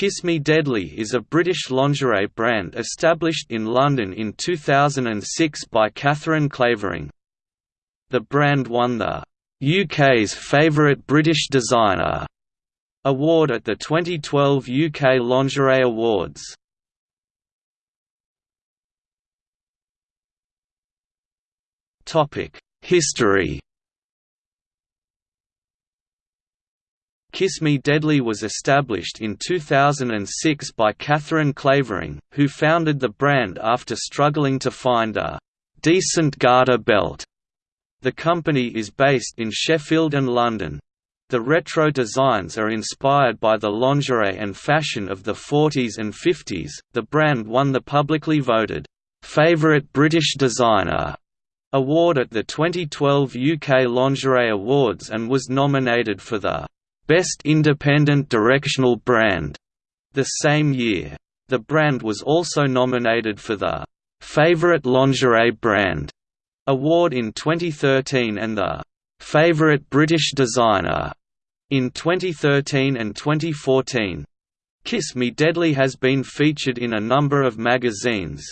Kiss Me Deadly is a British lingerie brand established in London in 2006 by Catherine Clavering. The brand won the UK's Favourite British Designer award at the 2012 UK Lingerie Awards. History Kiss Me Deadly was established in 2006 by Catherine Clavering, who founded the brand after struggling to find a «decent garter belt». The company is based in Sheffield and London. The retro designs are inspired by the lingerie and fashion of the 40s and 50s. The brand won the publicly voted Favorite British Designer award at the 2012 UK Lingerie Awards and was nominated for the Best Independent Directional Brand the same year. The brand was also nominated for the Favorite Lingerie Brand award in 2013 and the Favorite British Designer in 2013 and 2014. Kiss Me Deadly has been featured in a number of magazines.